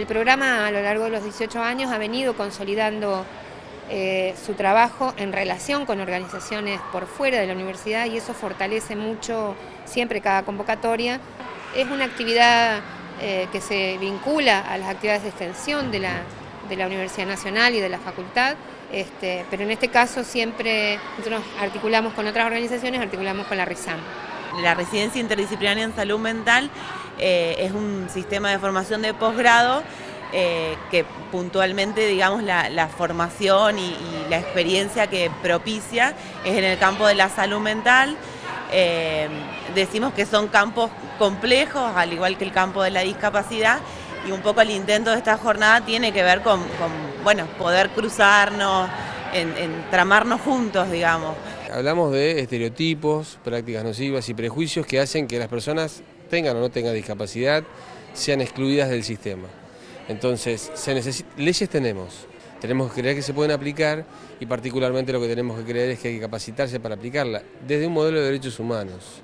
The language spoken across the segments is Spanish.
El programa a lo largo de los 18 años ha venido consolidando eh, su trabajo en relación con organizaciones por fuera de la universidad y eso fortalece mucho siempre cada convocatoria. Es una actividad eh, que se vincula a las actividades de extensión de la, de la Universidad Nacional y de la facultad, este, pero en este caso siempre nosotros articulamos con otras organizaciones, articulamos con la RISAM. La residencia interdisciplinaria en salud mental eh, es un sistema de formación de posgrado eh, que puntualmente, digamos, la, formación y, la experiencia que propicia es en el campo de la salud mental. Eh, decimos que son campos complejos, al igual que el campo de la discapacidad, y un poco el intento de esta jornada tiene que ver con, bueno, poder cruzarnos, en, tramarnos juntos, digamos. Hablamos de estereotipos, prácticas nocivas y prejuicios que hacen que las personas tengan o no tengan discapacidad sean excluidas del sistema. Entonces, leyes tenemos, tenemos que creer que se pueden aplicar y particularmente lo que tenemos que creer es que hay que capacitarse para aplicarla desde un modelo de derechos humanos.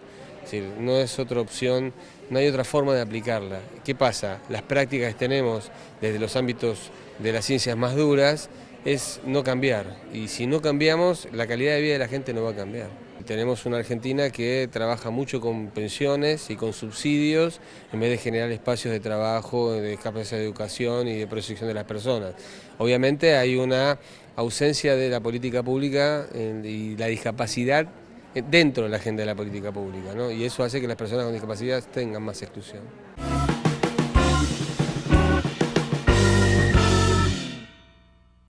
No es otra opción, no hay otra forma de aplicarla. ¿Qué pasa? Las prácticas tenemos desde los ámbitos de las ciencias más duras es no cambiar. Y si no cambiamos, la calidad de vida de la gente no va a cambiar. Tenemos una Argentina que trabaja mucho con pensiones y con subsidios en vez de generar espacios de trabajo, de capacidad de educación y de protección de las personas. Obviamente hay una ausencia de la política pública y la discapacidad dentro de la agenda de la política pública, ¿no? y eso hace que las personas con discapacidad tengan más exclusión.